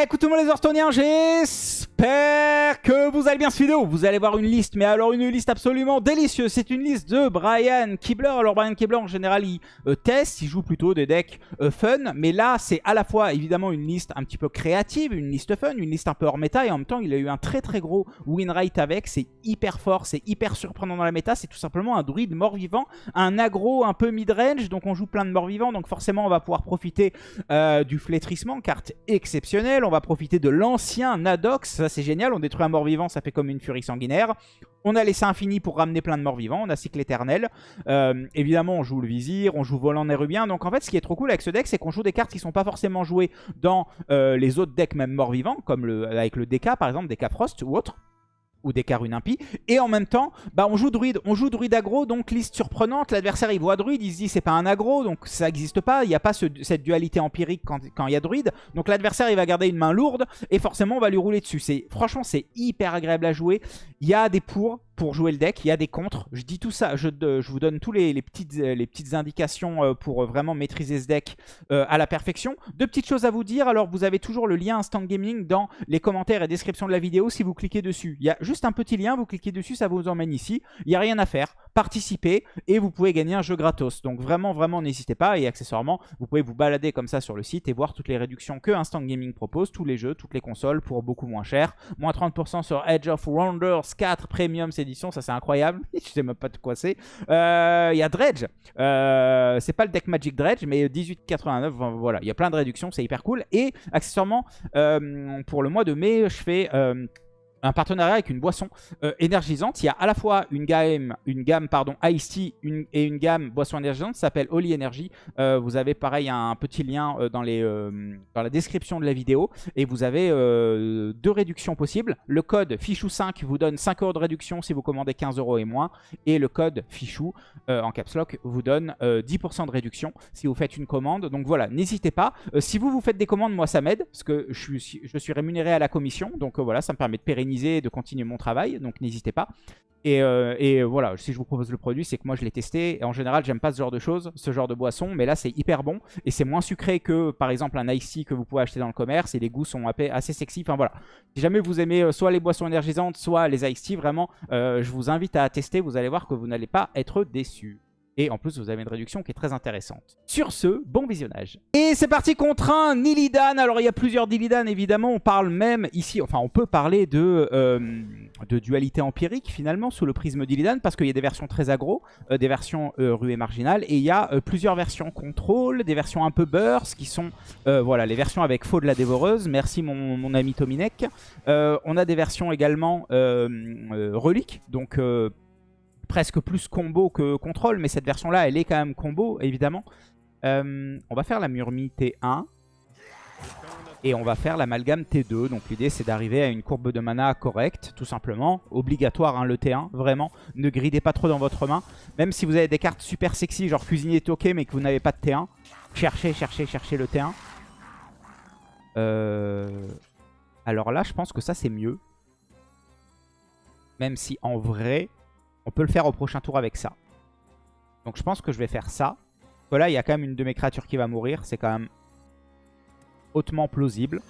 Écoute tout le monde les Orstoniens, j'espère que vous allez bien cette vidéo. Vous allez voir une liste, mais alors une liste absolument délicieuse. C'est une liste de Brian Kibler. Alors Brian Kibler en général il euh, teste, il joue plutôt des decks euh, fun. Mais là c'est à la fois évidemment une liste un petit peu créative, une liste fun, une liste un peu hors méta. Et en même temps il a eu un très très gros win rate avec. C'est hyper fort, c'est hyper surprenant dans la méta. C'est tout simplement un druide mort-vivant, un aggro un peu mid-range. Donc on joue plein de morts-vivants. Donc forcément on va pouvoir profiter euh, du flétrissement, carte exceptionnelle on va profiter de l'ancien Nadox, c'est génial, on détruit un mort-vivant, ça fait comme une furie sanguinaire. On a laissé infini pour ramener plein de morts-vivants, on a cycle éternel. Euh, évidemment, on joue le vizir, on joue volant nérubien. Donc en fait, ce qui est trop cool avec ce deck, c'est qu'on joue des cartes qui sont pas forcément jouées dans euh, les autres decks même morts-vivants, comme avec le DK par exemple, DK Frost ou autre ou des Karun impie. Et en même temps, bah, on joue druide. On joue druide aggro, donc liste surprenante. L'adversaire, il voit druide, il se dit c'est pas un aggro, donc ça n'existe pas. Il n'y a pas cette dualité empirique quand, quand il y a druide. Donc l'adversaire, il va garder une main lourde et forcément, on va lui rouler dessus. Franchement, c'est hyper agréable à jouer. Il y a des pour, pour jouer le deck. Il y a des contres. Je dis tout ça, je, vous donne tous les, petites, les petites indications euh, pour vraiment maîtriser ce deck euh, à la perfection. Deux petites choses à vous dire. Alors, vous avez toujours le lien Instant Gaming dans les commentaires et description de la vidéo si vous cliquez dessus. Il y a juste un petit lien, vous cliquez dessus, ça vous emmène ici. Il n'y a rien à faire. Participez et vous pouvez gagner un jeu gratos. Donc vraiment, vraiment, n'hésitez pas. Et accessoirement, vous pouvez vous balader comme ça sur le site et voir toutes les réductions que Instant Gaming propose, tous les jeux, toutes les consoles pour beaucoup moins cher. Moins 30% sur Edge of Wonders 4 Premium, c'est ça c'est incroyable. Je sais même pas de quoi c'est. Euh, il y a Dredge. Euh, c'est pas le deck Magic Dredge, mais 18,89. Voilà, il y a plein de réductions, c'est hyper cool. Et accessoirement, euh, pour le mois de mai, je fais un partenariat avec une boisson euh, énergisante. Il y a à la fois une gamme, une gamme pardon, Ice Tea et une gamme boisson énergisante qui s'appelle Holy Energy. Euh, vous avez pareil un petit lien euh, dans, les, dans la description de la vidéo et vous avez deux réductions possibles. Le code FICHOU5 vous donne 5 euros de réduction si vous commandez 15 euros et moins et le code FICHOU en caps lock vous donne 10% de réduction si vous faites une commande. Donc voilà, n'hésitez pas. si vous vous faites des commandes, moi ça m'aide parce que je suis, je suis rémunéré à la commission. Donc voilà, ça me permet de pérenniser de continuer mon travail, donc n'hésitez pas. Et, euh, et, voilà, si je vous propose le produit, c'est que moi je l'ai testé. Et en général, j'aime pas ce genre de choses, ce genre de boisson. Mais là, c'est hyper bon. Et c'est moins sucré que, par exemple, un Ice que vous pouvez acheter dans le commerce. Et les goûts sont assez sexy. Enfin voilà. Si jamais vous aimez euh, soit les boissons énergisantes, soit les Ice vraiment, euh, je vous invite à tester. Vous allez voir que vous n'allez pas être déçus. Et en plus, vous avez une réduction qui est très intéressante. Sur ce, bon visionnage. Et c'est parti contre un Nilidan. Alors, il y a plusieurs Nilidan, évidemment. On parle même ici, enfin, on peut parler de, euh, de dualité empirique, finalement, sous le prisme d'Illidan, parce qu'il y a des versions très aggro, euh, des versions euh, ruées marginales, et il y a plusieurs versions contrôle, des versions un peu burst, qui sont, voilà, les versions avec faux de la dévoreuse. Merci, mon, mon ami Tominek. on a des versions également reliques, donc presque plus combo que contrôle, mais cette version-là, elle est quand même combo, évidemment. Euh, on va faire la Murmi T1. Et on va faire l'amalgame T2. Donc l'idée, c'est d'arriver à une courbe de mana correcte, tout simplement. Obligatoire, hein, le T1, vraiment. Ne gridez pas trop dans votre main. Même si vous avez des cartes super sexy, genre cuisinier toqué, mais que vous n'avez pas de T1. Cherchez, cherchez, cherchez le T1. Euh, alors là, je pense que ça, c'est mieux. Même si, en vrai, on peut le faire au prochain tour avec ça. Donc je pense que je vais faire ça. Voilà, il y a quand même une de mes créatures qui va mourir. C'est quand même hautement plausible.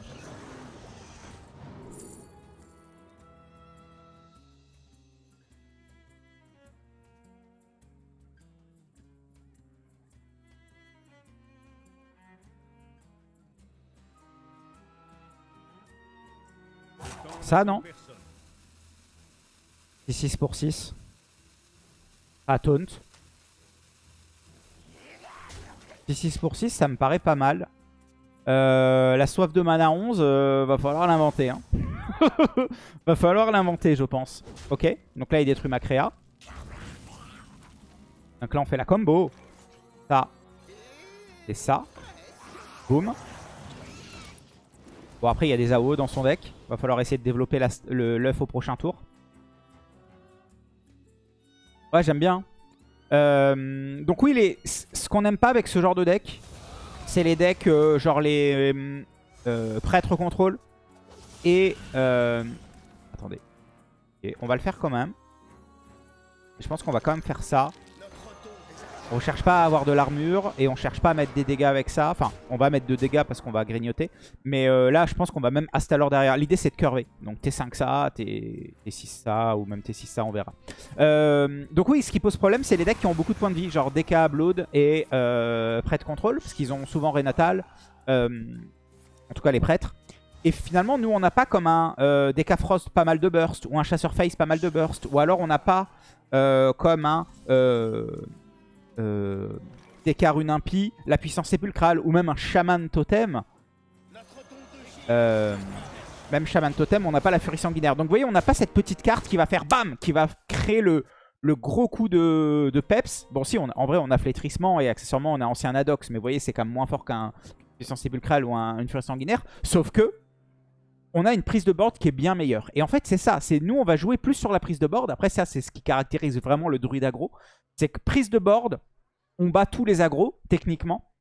Ça, non? 6 pour 6 à taunt. 6 pour 6, ça me paraît pas mal. Euh, la soif de mana 11, euh, va falloir l'inventer. Hein. va falloir l'inventer, je pense. Ok, donc là, il détruit ma créa. Donc là, on fait la combo. Ça. Et ça. Boum. Bon, après, il y a des AO dans son deck. Va falloir essayer de développer l'œuf au prochain tour. Ouais, j'aime bien. Euh, donc oui, les, ce qu'on n'aime pas avec ce genre de deck, c'est les decks euh, genre les euh, prêtres contrôle. Et... attendez. Et on va le faire quand même. Je pense qu'on va quand même faire ça. On cherche pas à avoir de l'armure et on cherche pas à mettre des dégâts avec ça. Enfin, on va mettre de dégâts parce qu'on va grignoter. Mais euh, là, je pense qu'on va même Astalor derrière. L'idée, c'est de curver. Donc T5 ça, T6 ça, ou même T6 ça, on verra. Euh, donc oui, ce qui pose problème, c'est les decks qui ont beaucoup de points de vie. Genre DK, Blood et euh, Prêtre Control. Parce qu'ils ont souvent Renatal. en tout cas, les prêtres. Et finalement, nous, on n'a pas comme un DK Frost pas mal de burst, ou un Chasseur Face pas mal de burst, ou alors on n'a pas comme un euh, Rune Impie, la puissance sépulcrale ou même un Shaman Totem. Euh, même Shaman Totem, on n'a pas la furie sanguinaire. Donc vous voyez, on n'a pas cette petite carte qui va faire BAM Qui va créer le, le gros coup de, peps. Bon si, on, en vrai on a flétrissement et accessoirement on a ancien Adox. Mais vous voyez, c'est quand même moins fort qu'un puissance sépulcrale ou une furie sanguinaire. Sauf que on a une prise de board qui est bien meilleure. Et en fait, c'est ça. C'est Nous, on va jouer plus sur la prise de board. Après, ça, c'est ce qui caractérise vraiment le druide aggro. C'est que prise de board, on bat tous les agros, techniquement.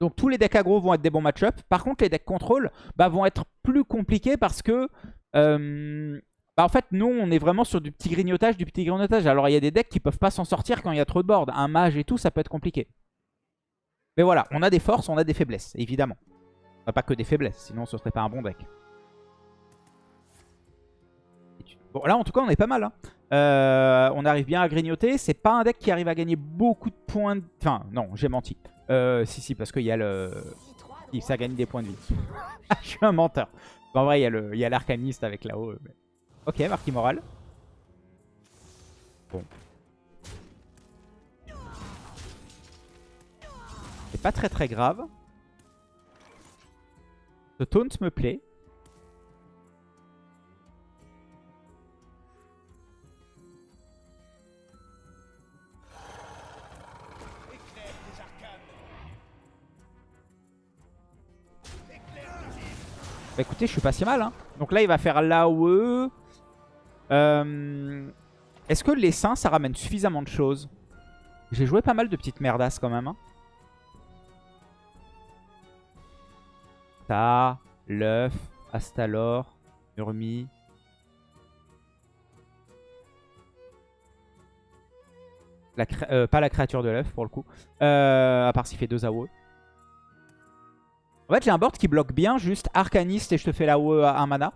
Donc tous les decks aggro vont être des bons match-up. Par contre, les decks contrôle bah, vont être plus compliqués parce que... Euh, bah, en fait, nous, on est vraiment sur du petit grignotage, du petit grignotage. Alors, il y a des decks qui peuvent pas s'en sortir quand il y a trop de board. Un mage et tout, ça peut être compliqué. Mais voilà, on a des forces, on a des faiblesses, évidemment. pas que des faiblesses, sinon ce serait pas un bon deck. Bon, là, en tout cas, on est pas mal. Hein. Euh, on arrive bien à grignoter. C'est pas un deck qui arrive à gagner beaucoup de points de... Enfin, non, j'ai menti. Euh, si, si, parce qu'il y a le... Ça gagne des points de vie. Je suis un menteur. en vrai, il y a l'arcaniste avec là-haut. Ok, marque immorale. Bon. C'est pas très très grave. Ce taunt me plaît. Bah écoutez, je suis pas si mal. Hein. Donc là, il va faire l'AOE. Euh, est-ce que les seins, ça ramène suffisamment de choses? J'ai joué pas mal de petites merdasses quand même. Hein. Ça, l'œuf, Astalor, Urmi. Euh, pas la créature de l'œuf pour le coup. Euh, à part s'il fait deux AOE. En fait, j'ai un board qui bloque bien juste Arcaniste et je te fais la OE à 1 mana.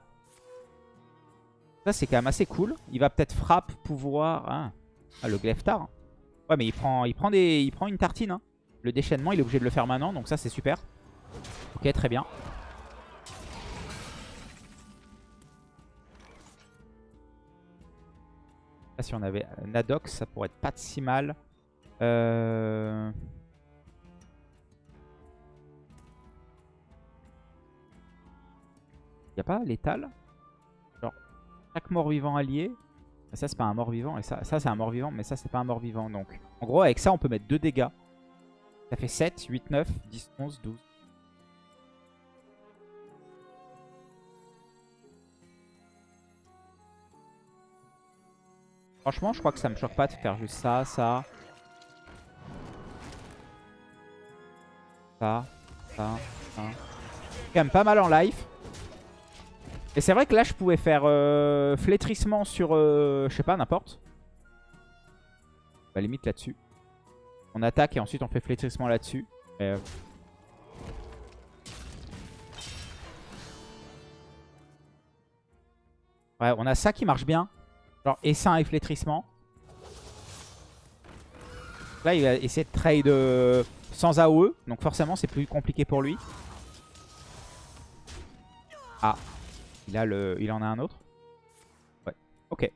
Ça, c'est quand même assez cool. Il va peut-être frappe, pouvoir... Hein. Ah, le Gleftar. Ouais, mais il prend, il prend, des, il prend une tartine. Hein. Le déchaînement, il est obligé de le faire maintenant. Donc ça, c'est super. Ok, très bien. Là, si on avait Nadox, ça pourrait être pas si mal. Euh... Y a pas létal? Genre, chaque mort-vivant allié. Ça, c'est pas un mort-vivant. Et ça, c'est un mort-vivant. Mais ça, c'est pas un mort-vivant. Donc, en gros, avec ça, on peut mettre 2 dégâts. Ça fait 7, 8, 9, 10, 11, 12. Franchement, je crois que ça me choque pas de faire juste ça, ça. Ça, ça, ça. Quand même pas mal en life. Et c'est vrai que là, je pouvais faire euh, flétrissement sur, euh, je sais pas, n'importe. Bah, limite là-dessus. On attaque et ensuite on fait flétrissement là-dessus. Euh, ouais, on a ça qui marche bien. Genre essaim et flétrissement. Là, il va essayer de trade sans AOE. Donc forcément, c'est plus compliqué pour lui. Ah, il, a le... il en a un autre Ouais, ok.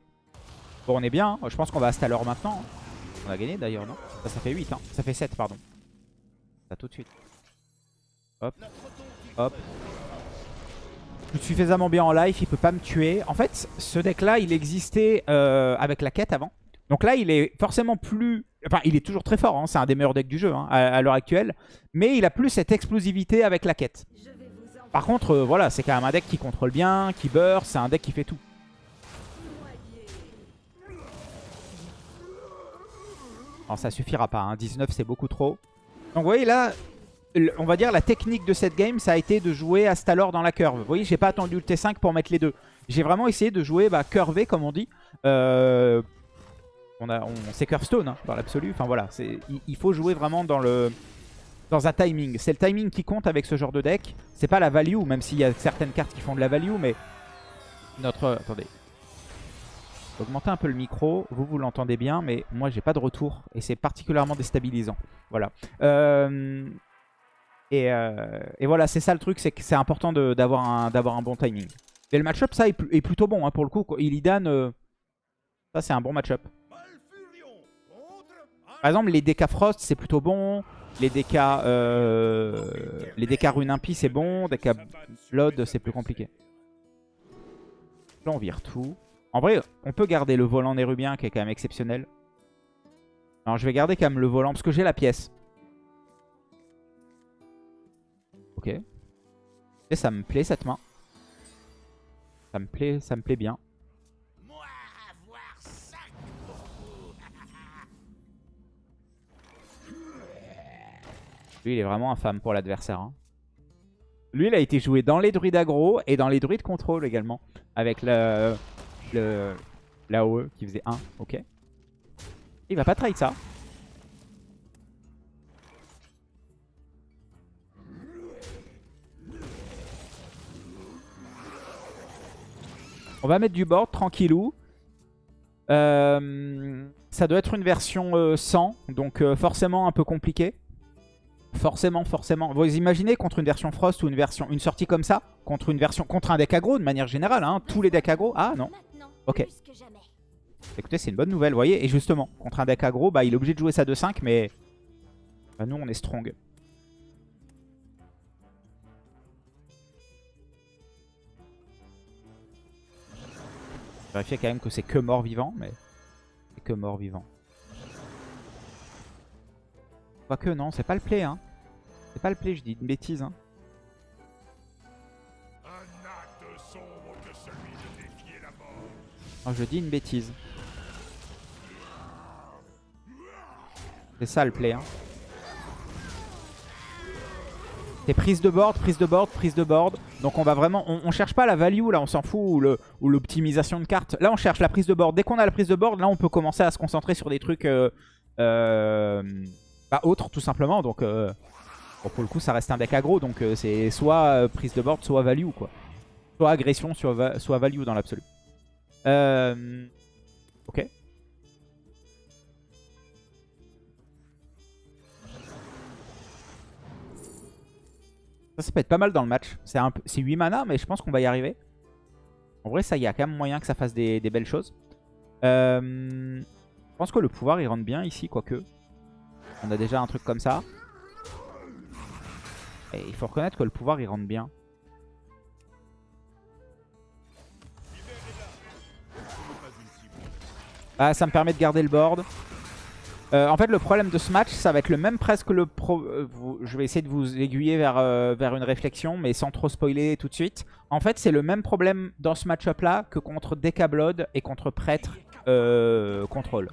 Bon, on est bien. Hein. Je pense qu'on va Astalor maintenant. On a gagné d'ailleurs, non? Ça, fait 8, hein. Ça fait 7, pardon. Ça tout de suite. Hop. Hop. Je suis suffisamment bien en life, il peut pas me tuer. En fait, ce deck-là, il existait euh, avec la quête avant. Donc là, il est forcément plus... Enfin, il est toujours très fort, hein. c'est un des meilleurs decks du jeu à l'heure actuelle. Mais il a plus cette explosivité avec la quête. Par contre, euh, voilà, c'est quand même un deck qui contrôle bien, qui burst, c'est un deck qui fait tout. Alors ça suffira pas, hein. 19 c'est beaucoup trop. Donc vous voyez là, on va dire la technique de cette game, ça a été de jouer Astalor dans la curve. Vous voyez, j'ai pas attendu le T5 pour mettre les deux. J'ai vraiment essayé de jouer bah, curvé, comme on dit. Euh, on, on, c'est Curstone hein, dans l'absolu. Enfin voilà, il, il faut jouer vraiment dans le dans un timing. C'est le timing qui compte avec ce genre de deck. C'est pas la value, même s'il y a certaines cartes qui font de la value, mais notre... Attendez. Augmenter un peu le micro. Vous, vous l'entendez bien, mais moi, j'ai pas de retour. Et c'est particulièrement déstabilisant. Voilà. Euh, et, euh, et, voilà, c'est ça le truc, c'est que c'est important d'avoir un, bon timing. Et le match-up, ça, est, plutôt bon, hein, pour le coup. Illidan, euh, ça, c'est un bon match-up. Par exemple, les DK Frost, c'est plutôt bon. Les DK, euh, les Rune Impie, c'est bon. DK Blood, c'est plus compliqué. Là, on vire tout. En vrai, on peut garder le volant nérubien qui est quand même exceptionnel. Alors, je vais garder quand même le volant parce que j'ai la pièce. Ok. Et ça me plaît cette main. Ça me plaît, ça me plaît bien. Lui, il est vraiment infâme pour l'adversaire. Hein. Lui, il a été joué dans les druides aggro et dans les druides contrôle également. Avec le, le l'AOE qui faisait 1. Ok. Il va pas trade ça. On va mettre du board, tranquillou. Euh, ça doit être une version 100, euh, donc euh, forcément un peu compliqué. Forcément, forcément. Vous imaginez contre une version Frost ou une version une sortie comme ça Contre une version contre un deck aggro de manière générale, hein, tous les decks aggro. Ah non. Ok. Écoutez, c'est une bonne nouvelle, vous voyez. Et justement, contre un deck aggro, bah, il est obligé de jouer ça 2-5, mais bah, nous, on est strong. Vérifier quand même que c'est que mort-vivant, mais c'est que mort-vivant. Quoique non, c'est pas le play. Hein. C'est pas le play, je dis une bêtise. Hein. je dis une bêtise. C'est ça le play. Hein. C'est prise de board, prise de board, prise de board. Donc on va vraiment... On, cherche pas la value là, on s'en fout, ou l'optimisation de cartes. Là on cherche la prise de board. Dès qu'on a la prise de board, là on peut commencer à se concentrer sur des trucs... Euh, euh, pas autre tout simplement. Donc euh, pour le coup ça reste un deck aggro. Donc euh, c'est soit euh, prise de board, soit value quoi. Soit agression, soit, value dans l'absolu. ok. Ça, peut être pas mal dans le match. C'est 8 mana, mais je pense qu'on va y arriver. En vrai, ça, y a quand même moyen que ça fasse des, des belles choses. je pense que le pouvoir, il rentre bien ici, quoique. On a déjà un truc comme ça. Et il faut reconnaître que le pouvoir il rentre bien. Ah, ça me permet de garder le board. Euh, en fait, le problème de ce match, ça va être le même presque le pro... Euh, je vais essayer de vous aiguiller vers, euh, vers une réflexion, mais sans trop spoiler tout de suite. En fait, c'est le même problème dans ce match-up là que contre Blood et contre Prêtre Contrôle.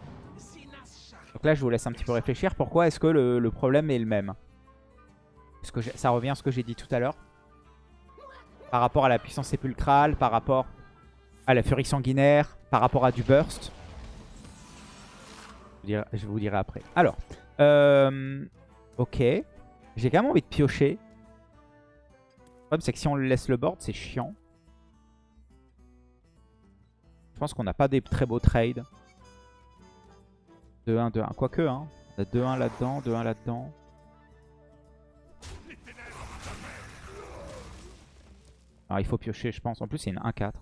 Donc là, je vous laisse un petit peu réfléchir. Pourquoi est-ce que le, problème est le même Parce que ça revient à ce que j'ai dit tout à l'heure. Par rapport à la puissance sépulcrale, par rapport à la furie sanguinaire, par rapport à du burst. Je vous dirai après. Alors, euh, ok. J'ai quand même envie de piocher. Le problème, c'est que si on laisse le board, c'est chiant. Je pense qu'on n'a pas des très beaux trades. 2-1, 2-1. Quoique, hein. On a 2-1 là-dedans, 2-1 là-dedans. Alors il faut piocher, je pense. En plus, c'est une 1-4.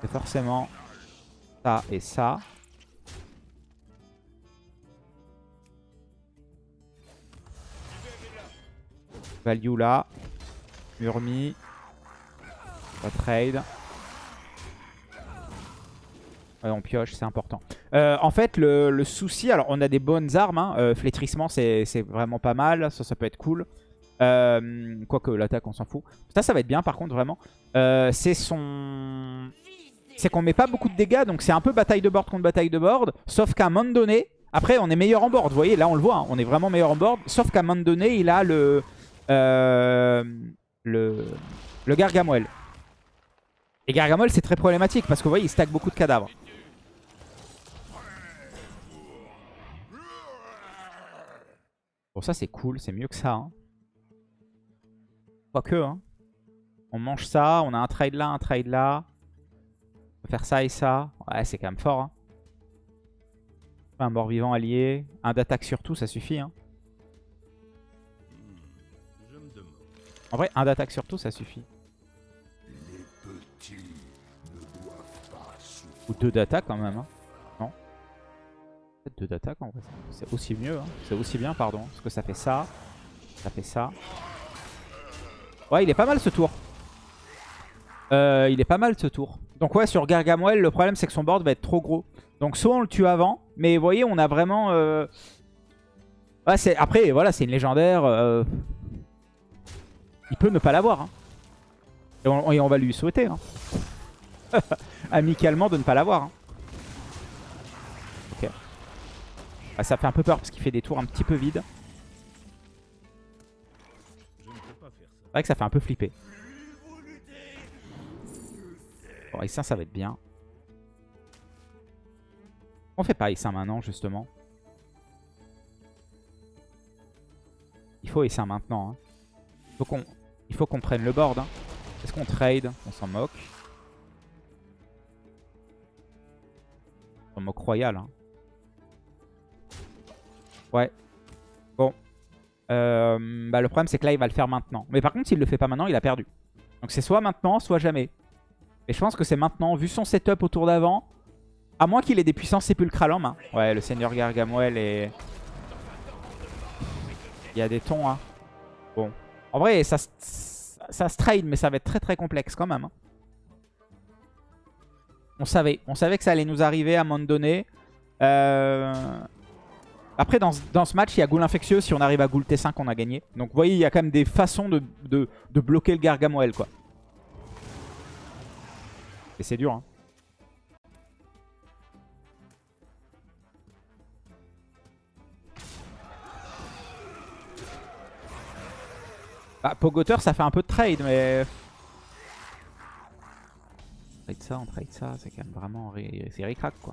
C'est forcément ça et ça. Value là. Murmi. Pas trade on pioche, c'est important. Euh, en fait, le, souci, alors on a des bonnes armes. Hein. Euh, flétrissement, c'est vraiment pas mal. Ça, ça peut être cool. Euh, quoique l'attaque, on s'en fout. Ça, ça va être bien par contre, vraiment. c'est son... C'est qu'on met pas beaucoup de dégâts, donc c'est un peu bataille de board contre bataille de board. Sauf qu'à un moment donné, après on est meilleur en board, vous voyez, là on le voit, hein. on est vraiment meilleur en board. Sauf qu'à un moment donné, il a le... le... Le Gargamel. Et Gargamel, c'est très problématique parce que vous voyez, il stack beaucoup de cadavres. Bon, ça, c'est cool. C'est mieux que ça. Hein. Quoique, hein. On mange ça. On a un trade là, un trade là. On peut faire ça et ça. Ouais, c'est quand même fort. Hein. Un mort-vivant allié. Un d'attaque surtout, ça suffit. Hein. En vrai, un d'attaque surtout, ça suffit. Ou deux d'attaque quand même. Hein. Non Peut-être deux d'attaque en vrai. C'est aussi mieux. Hein. C'est aussi bien, pardon. Parce que ça fait ça. Ça fait ça. Ouais, il est pas mal ce tour. Euh, il est pas mal ce tour. Donc ouais, sur Gargamel, le problème c'est que son board va être trop gros. Donc soit on le tue avant, mais vous voyez, on a vraiment... Euh... Après, voilà, c'est une légendaire. Euh, il peut ne pas l'avoir. Hein. Et, on, va lui souhaiter. Hein. Amicalement de ne pas l'avoir. Hein. Ok. Ah, ça fait un peu peur parce qu'il fait des tours un petit peu vides. C'est vrai que ça fait un peu flipper. Bon, S1, ça va être bien. On fait pas S1 maintenant, justement. Il faut S1 maintenant. Hein. Il faut qu'on prenne le board. Hein. Est-ce qu'on trade? On s'en moque. On moque royal. Hein. Ouais. Bon. Euh, bah, le problème, c'est que là, il va le faire maintenant. Mais par contre, s'il le fait pas maintenant, il a perdu. Donc c'est soit maintenant, soit jamais. Et je pense que c'est maintenant, vu son setup autour d'avant. À moins qu'il ait des puissances sépulcrales en main. Ouais, le seigneur Gargamel et... Il y a des tons, hein. Bon. En vrai, ça, ça se trade, mais ça va être très très complexe quand même. Hein. On savait. On savait que ça allait nous arriver à un moment donné. Euh, après, dans, ce match, il y a Ghoul Infectieux. Si on arrive à Ghoul T5, on a gagné. Donc, vous voyez, il y a quand même des façons de, de bloquer le Gargamel, quoi. Et c'est dur. Hein. Bah, Pogoter, ça fait un peu de trade, mais... On trade ça, on trade ça, c'est quand même vraiment... C'est ricrac, quoi.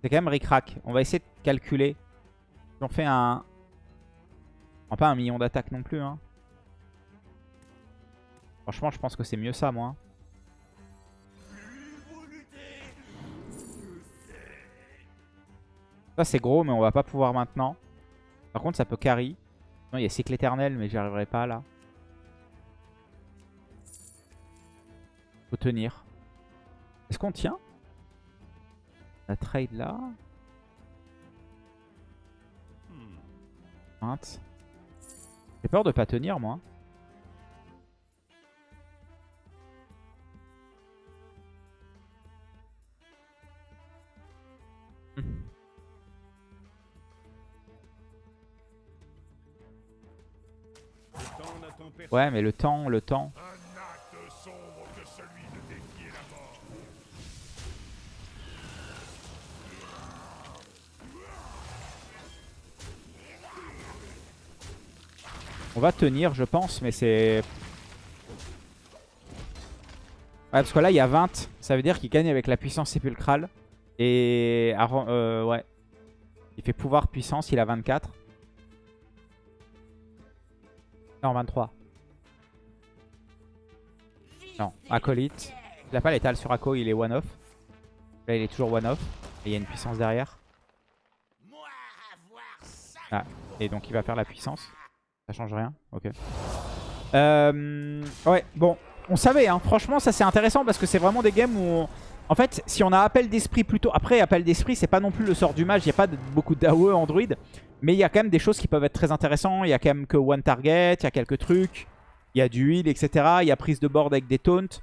C'est quand même ricrac. On va essayer de calculer. On fait un... pas un million d'attaques non plus, hein. Franchement, je pense que c'est mieux ça, moi. Ça c'est gros mais on va pas pouvoir maintenant. Par contre ça peut carry. Non il y a cycle éternel mais j'y arriverai pas là. Faut tenir. Est-ce qu'on tient? La trade là. 20. J'ai peur de pas tenir moi. Ouais, mais le temps, le temps. On va tenir, je pense, mais c'est... Ouais, parce que là, il y a 20. Ça veut dire qu'il gagne avec la puissance sépulcrale. Et... Euh, ouais. Il fait pouvoir puissance, il a 24. Non, 23. Non, Acolyte. Il n'a pas l'étal sur Ako, il est one-off. Là, il est toujours one-off. Et il y a une puissance derrière. Ah, et donc il va faire la puissance. Ça change rien Ok. Euh, ouais, bon. On savait, hein. Franchement, ça c'est intéressant parce que c'est vraiment des games où... En fait, si on a appel d'esprit plutôt... Après, appel d'esprit, c'est pas non plus le sort du mage. Il n'y a pas beaucoup d'AOE Android. Mais il y a quand même des choses qui peuvent être très intéressantes. Il y a quand même que one target, il y a quelques trucs. Il y a du heal, etc. Il y a prise de board avec des taunts.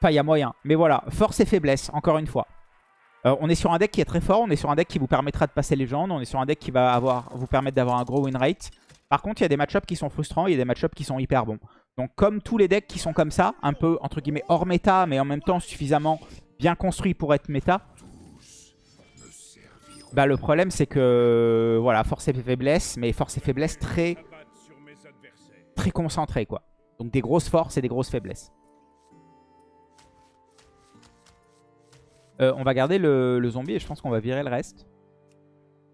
Enfin, il y a moyen. Mais voilà, force et faiblesse, encore une fois. Euh, on est sur un deck qui est très fort. On est sur un deck qui vous permettra de passer légende. On est sur un deck qui va avoir, vous permettre d'avoir un gros win rate. Par contre, il y a des match qui sont frustrants. Il y a des match qui sont hyper bons. Donc, comme tous les decks qui sont comme ça, un peu, entre guillemets, hors méta, mais en même temps suffisamment bien construits pour être méta, bah, le problème, c'est que, voilà, force et faiblesse, mais force et faiblesse très très quoi. Donc des grosses forces et des grosses faiblesses. Euh, on va garder le, zombie et je pense qu'on va virer le reste.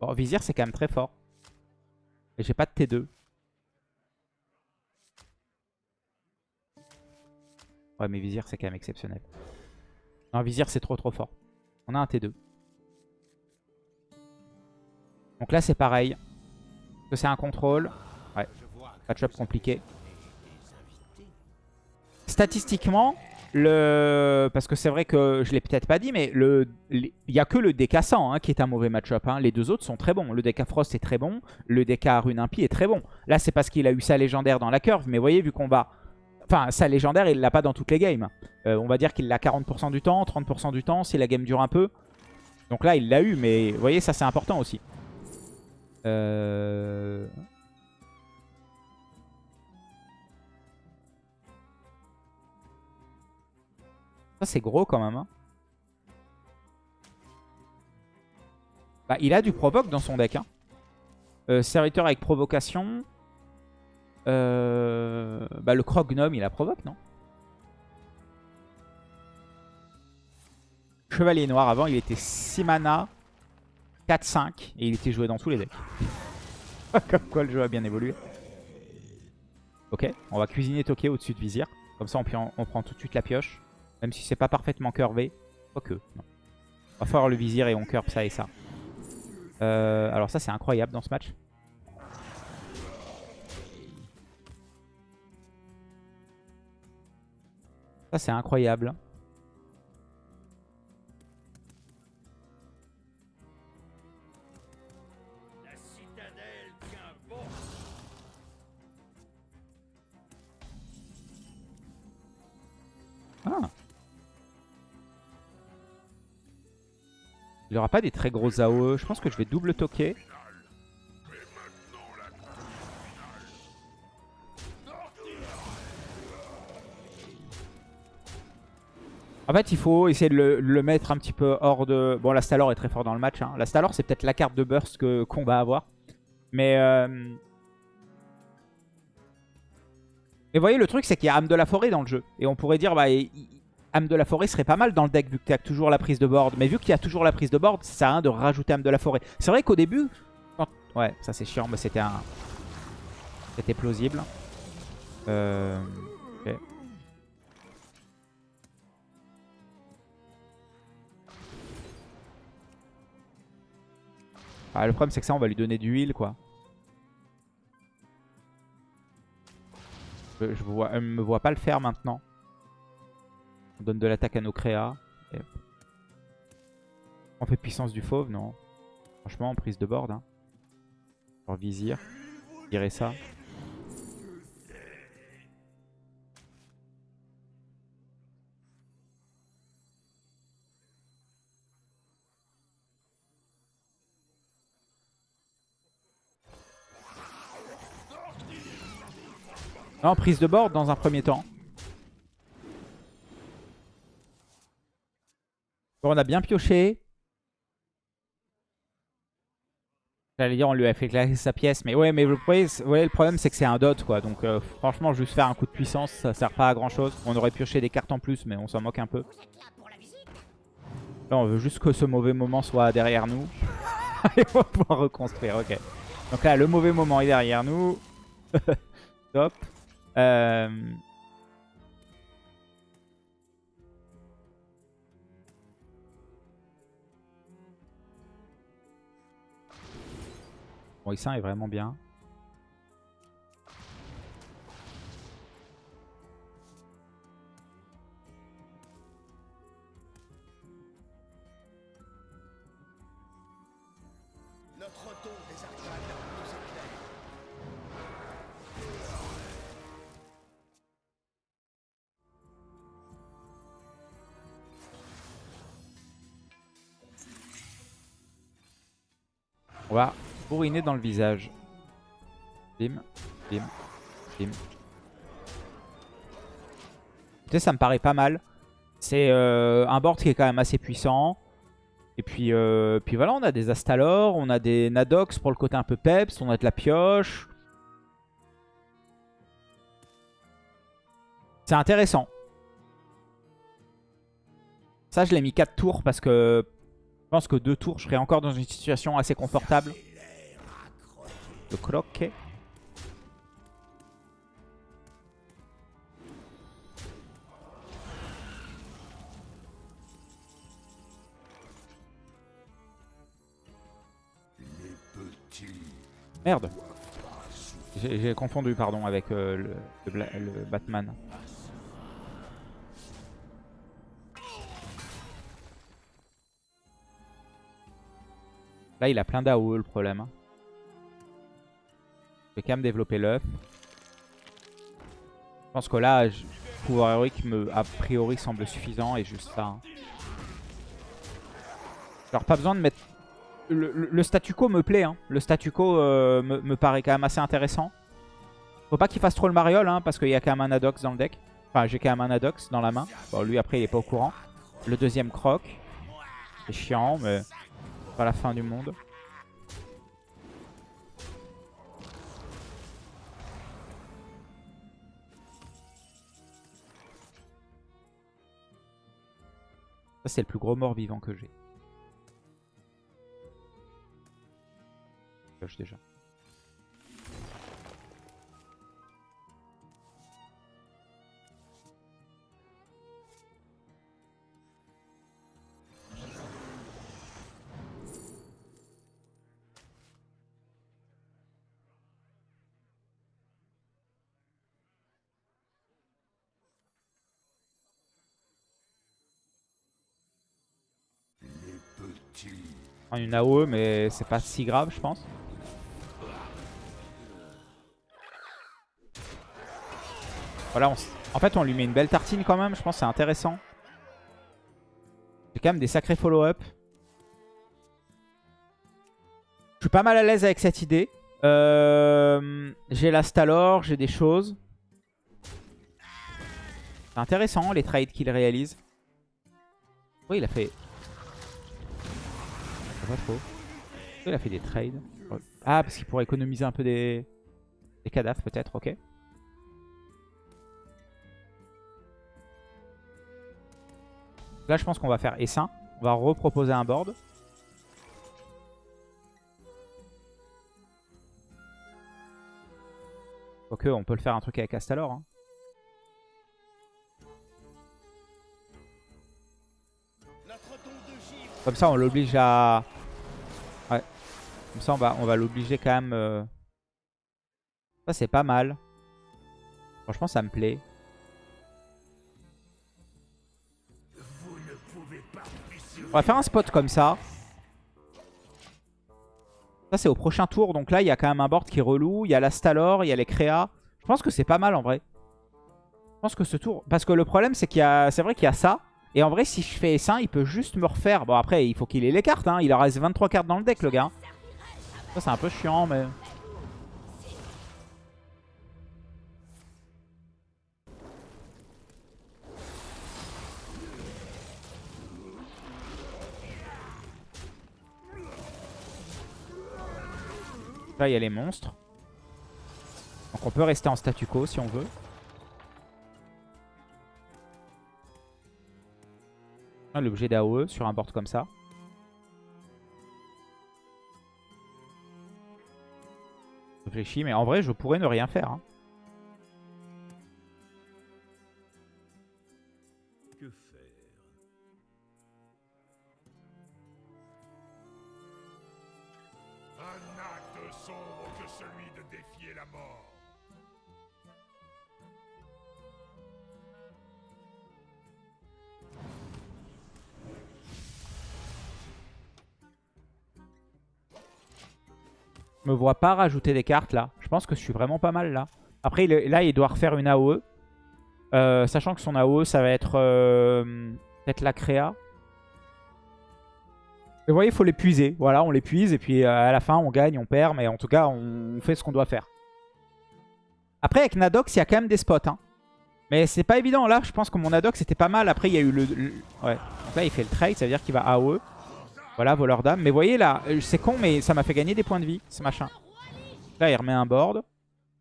Bon, Vizir c'est quand même très fort. Et j'ai pas de T2. Ouais, mais Vizir, c'est quand même exceptionnel. Non, Vizir, c'est trop trop fort. On a un T2. Donc là, c'est pareil. que c'est un contrôle Ouais. Match-up compliqué. Statistiquement, parce que c'est vrai que je l'ai peut-être pas dit, mais il n'y a que le DK 100 hein, qui est un mauvais match-up. Hein. Les deux autres sont très bons. Le DK Frost est très bon. Le DK Rune Impie est très bon. Là, c'est parce qu'il a eu sa légendaire dans la curve. Mais voyez, vu qu'on va... Enfin, sa légendaire, il l'a pas dans toutes les games. Euh, on va dire qu'il l'a 40% du temps, 30% du temps, si la game dure un peu. Donc là, il l'a eu, mais vous voyez, ça c'est important aussi. Euh... Ça, c'est gros quand même. Hein. Bah, il a du provoque dans son deck. Hein. Euh, serviteur avec provocation. Euh, bah, le croc-gnome, il a provoque, non? Chevalier noir, avant, il était 6 mana, 4-5, et il était joué dans tous les decks. Comme quoi, le jeu a bien évolué. Ok, on va cuisiner Tokyo au-dessus de Vizir. Comme ça, on prend tout de suite la pioche. Même si c'est pas parfaitement curvé. Quoique, non. On va faire le vizir et on curve ça et ça. Euh, alors ça, c'est incroyable dans ce match. Ça, c'est incroyable. Pas des très gros AOE. Je pense que je vais double toquer. En fait, il faut essayer de le, mettre un petit peu hors de... Bon, la Stalor est très fort dans le match. Hein. La Stalor, c'est peut-être la carte de burst qu'on va avoir. Mais... Euh... Et vous voyez, le truc, c'est qu'il y a âme de la forêt dans le jeu. Et on pourrait dire, bah, âme de la forêt serait pas mal dans le deck vu que tu as toujours la prise de board. Mais vu qu'il y a toujours la prise de board, ça sert à rien de rajouter âme de la forêt. C'est vrai qu'au début... Ouais, ça c'est chiant, mais c'était un... C'était plausible. Euh... Ah, le problème c'est que ça on va lui donner du heal quoi. Je, ne me vois pas le faire maintenant. On donne de l'attaque à nos créas. On fait puissance du fauve, non. Franchement, prise de board. Hein. vizir. Virer ça. Non, prise de board dans un premier temps. On a bien pioché. J'allais dire on lui a fait classer sa pièce. Mais ouais, mais le, le problème c'est que c'est un dot quoi. Donc euh, franchement, juste faire un coup de puissance, ça sert pas à grand chose. On aurait pioché des cartes en plus, mais on s'en moque un peu. Là, on veut juste que ce mauvais moment soit derrière nous. Et on va pouvoir reconstruire, ok. Donc là, le mauvais moment est derrière nous. Top. Euh... Bon, est vraiment bien. On va bourriner dans le visage. Bim, bim, bim. Écoutez, ça me paraît pas mal. C'est euh, un board qui est quand même assez puissant. Et puis, euh, puis voilà, on a des Astalor, on a des Nadox pour le côté un peu peps, on a de la pioche. C'est intéressant. Ça, je l'ai mis 4 tours parce que je pense que deux tours, je serais encore dans une situation assez confortable. De croquer. Merde J'ai confondu, pardon, avec euh, le, le Batman. Là, il a plein d'AOE le problème. Hein. Vais quand même développer l'œuf. Je pense que là, le pouvoir héroïque me, a priori semble suffisant et juste ça. Hein. Alors pas besoin de mettre... Le, statu quo me plaît. Hein. Le statu quo euh, me, paraît quand même assez intéressant. Faut pas qu'il fasse trop le mariole hein, parce qu'il y a quand même un Adox dans le deck. Enfin j'ai quand même un Adox dans la main. Bon lui après il est pas au courant. Le deuxième croc. C'est chiant mais pas la fin du monde. C'est le plus gros mort vivant que j'ai. déjà. Une AOE, mais c'est pas si grave, je pense. Voilà, en fait, on lui met une belle tartine quand même. Je pense c'est intéressant. J'ai quand même des sacrés follow-up. Je suis pas mal à l'aise avec cette idée. Euh, j'ai la Stalor, j'ai des choses. C'est intéressant les trades qu'il réalise. Oui, il a fait Il a fait des trades. Ah, parce qu'il pourrait économiser un peu des, des cadavres peut-être, ok. Là, je pense qu'on va faire Essaim. On va reproposer un board. Ok, on peut le faire un truc avec Astalor. Hein. Comme ça, on l'oblige à... Comme ça, on va, on va l'obliger quand même... Euh, ça, c'est pas mal. Franchement, ça me plaît. On va faire un spot comme ça. Ça, c'est au prochain tour. Donc là, il y a quand même un board qui est relou. Il y a la Stalor, il y a les créas. Je pense que c'est pas mal en vrai. Je pense que ce tour... Parce que le problème, c'est qu'il y a... C'est vrai qu'il y a ça. Et en vrai, si je fais S1, il peut juste me refaire. Bon, après, il faut qu'il ait les cartes. Hein. Il en reste 23 cartes dans le deck, le gars. C'est un peu chiant, mais... Là, il y a les monstres. Donc on peut rester en statu quo si on veut. l'objet d'AOE sur un board comme ça. Réfléchis, mais en vrai, je pourrais ne rien faire. Hein. Vois pas rajouter des cartes là. Je pense que je suis vraiment pas mal là. Après, là, il doit refaire une AOE. Euh, sachant que son AOE, ça va être euh, peut-être la créa. vous voyez, il faut l'épuiser. Voilà, on l'épuise et puis euh, à la fin, on gagne, on perd. Mais en tout cas, on fait ce qu'on doit faire. Après, avec Nadox, il y a quand même des spots. Hein. Mais c'est pas évident. Là, je pense que mon Nadox, c'était pas mal. Après, il y a eu le... Ouais. Donc là, il fait le trade. Ça veut dire qu'il va AOE. Voilà, voleur d'âme. Mais voyez là, euh, c'est con, mais ça m'a fait gagner des points de vie, ce machin. Là, il remet un board.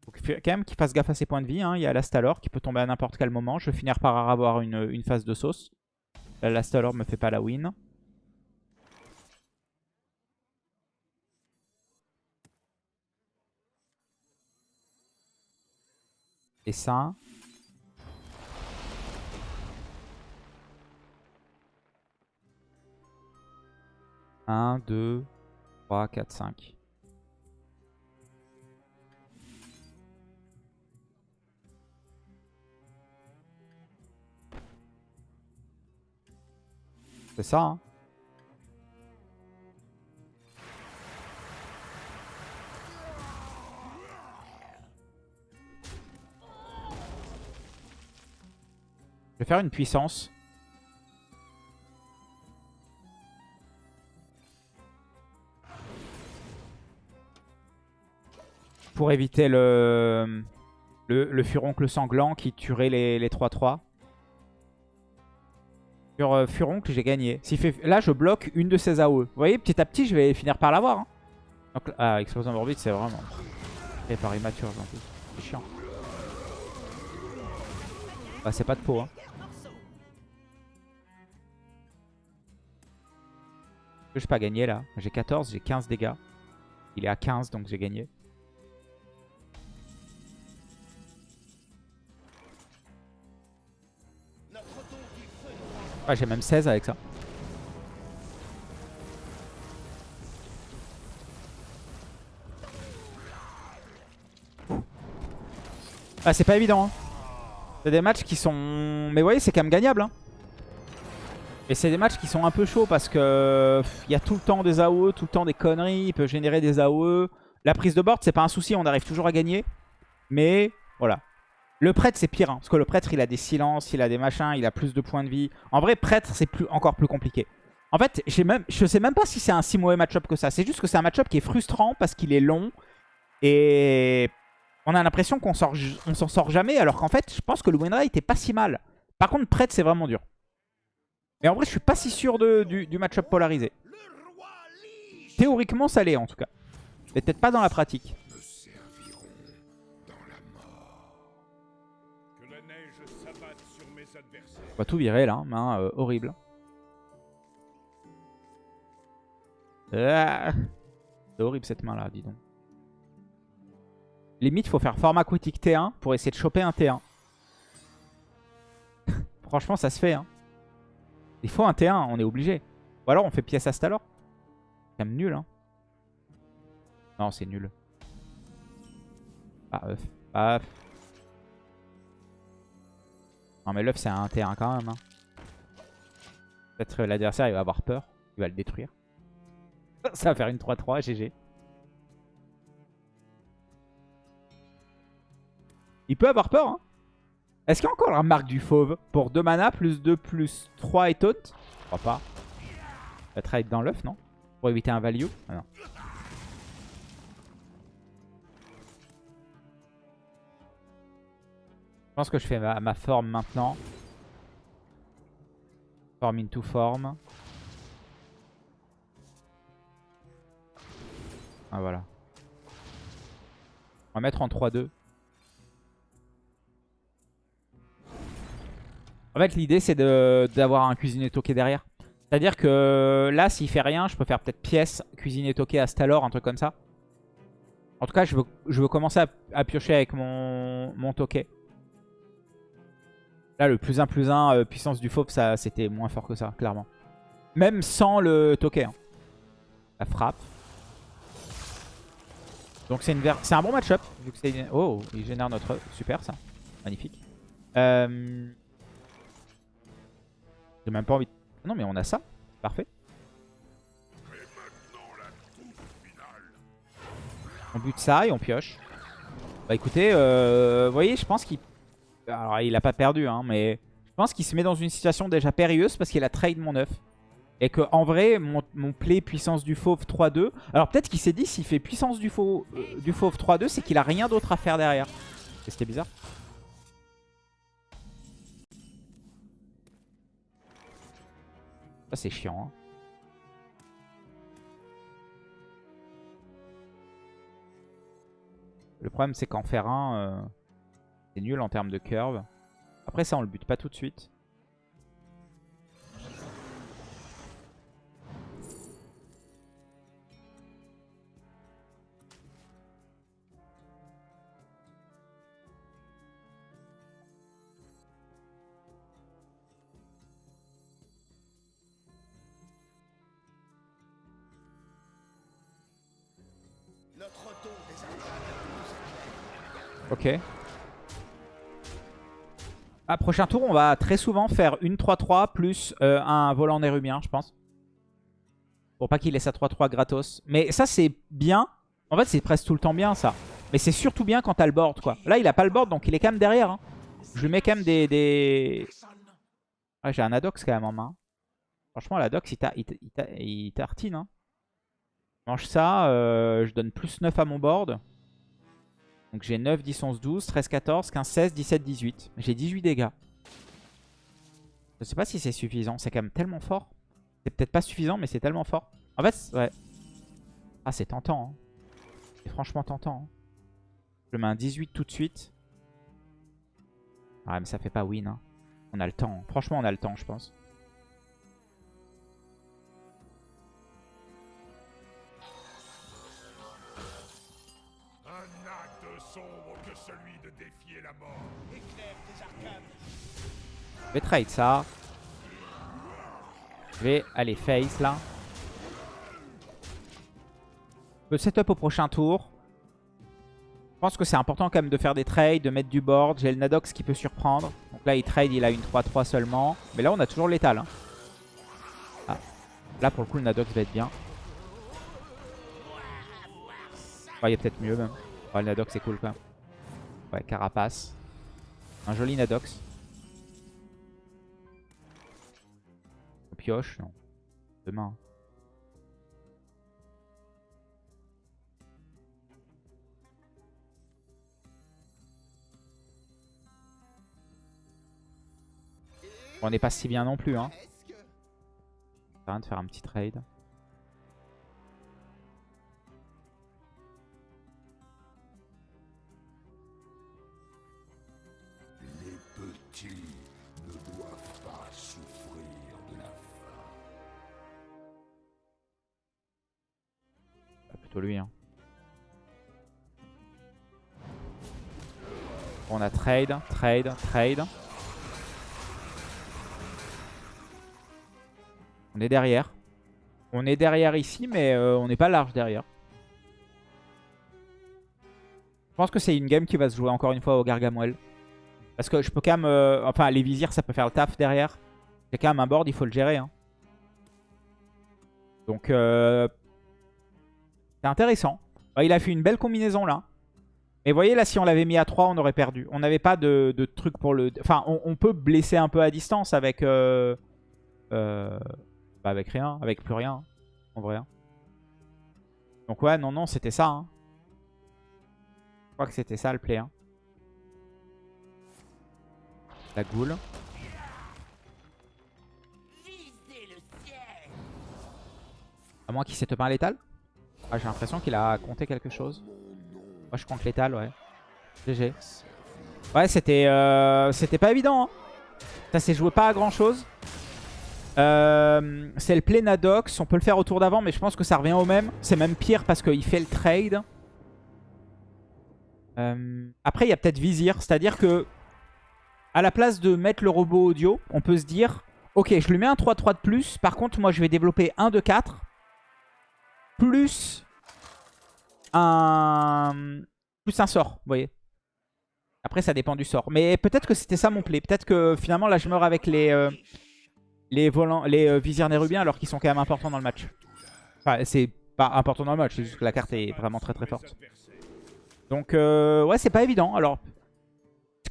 Faut quand même qu'il fasse gaffe à ses points de vie. Hein. Il y a l'Astalor qui peut tomber à n'importe quel moment. Je vais finir par avoir une, euh, une phase de sauce. L'Astalor me fait pas la win. Et ça, Un, deux, trois, quatre, cinq. C'est ça, hein Je vais faire une puissance. Pour éviter le, le, le furoncle sanglant qui tuerait les 3-3. Sur euh, Furoncle, j'ai gagné. Là, je bloque une de ses AOE. Vous voyez, petit à petit, je vais finir par l'avoir. Hein. Donc, ah, Explosion d'orbite, c'est vraiment... par immature, en plus. C'est chiant. Bah, c'est pas de peau, hein. Je peux pas gagner, là. J'ai 14, j'ai 15 dégâts. Il est à 15, donc j'ai gagné. J'ai même 16 avec ça. Ah, c'est pas évident. Hein. C'est des matchs qui sont... Mais vous voyez, c'est quand même gagnable. Hein. Et c'est des matchs qui sont un peu chauds parce que il y a tout le temps des AOE, tout le temps des conneries. Il peut générer des AOE. La prise de board, c'est pas un souci. On arrive toujours à gagner. Mais voilà. Le prêtre, c'est pire. Hein, parce que le prêtre, il a des silences, il a des machins, il a plus de points de vie. En vrai, prêtre, c'est plus, encore plus compliqué. En fait, même, je sais même pas si c'est un si mauvais match-up que ça. C'est juste que c'est un match-up qui est frustrant parce qu'il est long. Et on a l'impression qu'on s'en sort jamais. Alors qu'en fait, je pense que le win rate est pas si mal. Par contre, prêtre, c'est vraiment dur. Et en vrai, je suis pas si sûr du, du match-up polarisé. Théoriquement, ça l'est en tout cas. Mais peut-être pas dans la pratique. On va tout virer là, main euh, horrible. Ah. C'est horrible cette main là, dis donc. Limite, faut faire format critique T1 pour essayer de choper un T1. Franchement, ça se fait. Hein. Il faut un T1, on est obligé. Ou alors on fait pièce Astalor. C'est quand même nul. Hein. Non, c'est nul. Ah, œuf. Non mais l'œuf c'est un T1 quand même. Hein. Peut-être l'adversaire il va avoir peur. Il va le détruire. Ça va faire une 3-3 GG. Il peut avoir peur hein. Est-ce qu'il y a encore la marque du fauve Pour 2 mana, plus 2, plus 3 et taunt? Je crois pas. Il va trade dans l'œuf, non? Pour éviter un value? Ah, non. Pense que je fais ma, forme maintenant. Form into form. Ah voilà. On va mettre en 3-2. En fait, l'idée, c'est d'avoir un cuisinier toqué derrière. C'est-à-dire que là, s'il fait rien, je peux faire peut-être pièce, cuisinier toqué, Astalor, un truc comme ça. En tout cas, je veux, je veux commencer à, piocher avec mon, mon toquet. Là, le plus 1 plus 1 euh, puissance du fauve, ça c'était moins fort que ça, clairement. Même sans le toquet. Hein. La frappe. Donc c'est un bon match-up. Oh, il génère notre... Super ça. Magnifique. Euh... J'ai même pas envie... Non mais on a ça. Parfait. On bute ça et on pioche. Bah écoutez, euh, vous voyez, je pense qu'il alors, il a pas perdu, hein, mais je pense qu'il se met dans une situation déjà périlleuse parce qu'il a trade mon œuf. Et que en vrai, mon, play puissance du fauve 3-2. Alors peut-être qu'il s'est dit s'il fait puissance du fauve, euh, du fauve 3-2, c'est qu'il a rien d'autre à faire derrière. C'était bizarre. Ça c'est chiant. Hein. Le problème c'est qu'en faire un... Euh, c'est nul en termes de curve. Après ça, on le bute pas tout de suite. Ok. Ah, prochain tour, on va très souvent faire une 3-3 plus euh, un volant nérubien, je pense. Pour pas qu'il ait sa 3-3 gratos. Mais ça, c'est bien. En fait, c'est presque tout le temps bien, ça. Mais c'est surtout bien quand t'as le board, quoi. Là, il a pas le board, donc il est quand même derrière. Hein. Je lui mets quand même des... Ah, j'ai un Adox quand même en main. Franchement, l'Adox, il, tartine. Hein. Mange ça, euh, je donne plus 9 à mon board. Donc j'ai 9, 10, 11, 12, 13, 14, 15, 16, 17, 18. J'ai 18 dégâts. Je sais pas si c'est suffisant. C'est quand même tellement fort. C'est peut-être pas suffisant, mais c'est tellement fort. En fait, ouais. Ah, c'est tentant. Hein. C'est franchement tentant. Hein. Je mets un 18 tout de suite. Ah, mais ça fait pas win. Hein. On a le temps. Franchement, on a le temps, je pense. Je vais trade ça. Je vais aller face là. Je peux setup au prochain tour. Je pense que c'est important quand même de faire des trades, de mettre du board. J'ai le Nadox qui peut surprendre. Donc là, il trade, il a une 3-3 seulement. Mais là, on a toujours l'étal. Hein. Ah. Là, pour le coup, le Nadox va être bien. il y a peut-être mieux même. le Nadox, c'est cool quand même. Ouais, Carapace. Un joli Nadox. Pioche, non. Demain. On n'est pas si bien non plus. Hein. Rien de faire un petit trade. Hein. On a trade, trade, trade. On est derrière. On est derrière ici, mais euh, on n'est pas large derrière. Je pense que c'est une game qui va se jouer encore une fois au Gargamel. Parce que je peux quand même... Euh, enfin, les visirs, ça peut faire le taf derrière. C'est quand même un board, il faut le gérer. Hein. Donc, euh, c'est intéressant. il a fait une belle combinaison là. Mais vous voyez, là, si on l'avait mis à 3, on aurait perdu. On n'avait pas de, truc pour le... Enfin, on, peut blesser un peu à distance avec... Euh, avec rien, avec plus rien, en vrai. Hein. Donc ouais, non, non, c'était ça. Hein. Je crois que c'était ça le play. Hein. La goule. À moins qu'il s'est pas létal. Ah, j'ai l'impression qu'il a compté quelque chose. Moi, je compte létal, ouais. GG. Ouais, c'était euh, c'était pas évident. Hein. Ça s'est joué pas à grand chose. Euh, c'est le Plenadox. On peut le faire au tour d'avant, mais je pense que ça revient au même. C'est même pire parce qu'il fait le trade. Euh, après, il y a peut-être Vizir. C'est-à-dire que à la place de mettre le robot audio, on peut se dire Ok, je lui mets un 3-3 de plus. Par contre, moi, je vais développer un de 4. Plus un, plus un sort, vous voyez. Après, ça dépend du sort. Mais peut-être que c'était ça mon play. Peut-être que finalement, là, je meurs avec les... Euh, les, volants, les euh, visirs nérubiens alors qu'ils sont quand même importants dans le match. Enfin, c'est pas important dans le match, c'est juste que la carte est vraiment très très forte. Donc, euh, ouais, c'est pas évident. Alors,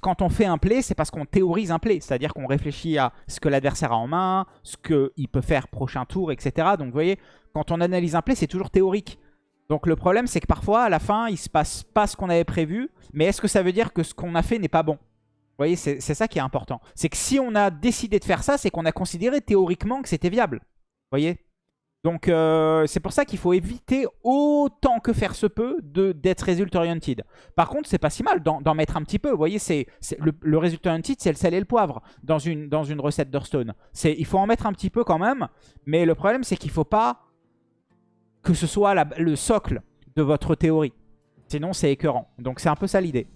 quand on fait un play, c'est parce qu'on théorise un play. C'est-à-dire qu'on réfléchit à ce que l'adversaire a en main, ce qu'il peut faire prochain tour, etc. Donc, vous voyez, quand on analyse un play, c'est toujours théorique. Donc, le problème, c'est que parfois, à la fin, il se passe pas ce qu'on avait prévu. Mais est-ce que ça veut dire que ce qu'on a fait n'est pas bon? Vous voyez, c'est ça qui est important. C'est que si on a décidé de faire ça, c'est qu'on a considéré théoriquement que c'était viable. Vous voyez? Donc euh, c'est pour ça qu'il faut éviter autant que faire se peut d'être result oriented. Par contre, c'est pas si mal d'en mettre un petit peu. Vous voyez, le, le result oriented, c'est le sel et le poivre dans une, dans une recette d'Hearthstone. Il faut en mettre un petit peu quand même. Mais le problème, c'est qu'il faut pas que ce soit le socle de votre théorie. Sinon, c'est écœurant. Donc c'est un peu ça l'idée.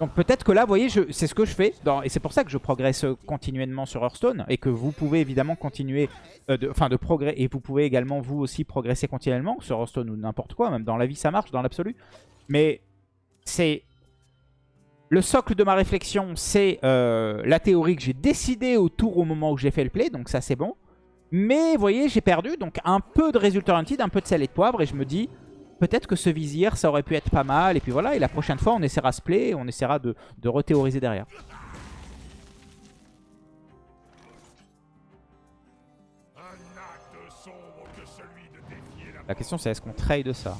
Donc peut-être que là, vous voyez, c'est ce que je fais. et c'est pour ça que je progresse continuellement sur Hearthstone. Et que vous pouvez évidemment continuer, euh, de- enfin de progresser. Et vous pouvez également vous aussi progresser continuellement sur Hearthstone ou n'importe quoi. Même dans la vie, ça marche, dans l'absolu. Mais c'est... Le socle de ma réflexion, c'est euh, la théorie que j'ai décidé autour au moment où j'ai fait le play. Donc ça, c'est bon. Mais vous voyez, j'ai perdu. Donc un peu de résultat Hunted, un peu de sel et de poivre. Et je me dis, peut-être que ce vizir, ça aurait pu être pas mal. Et puis voilà, et la prochaine fois, on essaiera ce play et on essaiera de, de rethéoriser derrière. De La question, c'est est-ce qu'on trade ça?